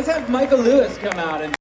Let's have Michael Lewis come out and